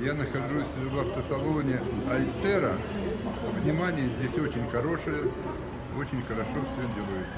Я нахожусь в автосалоне Альтера. Внимание здесь очень хорошее, очень хорошо все делают.